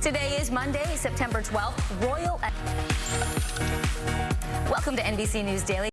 Today is Monday, September 12th. Royal. Welcome to NBC News Daily.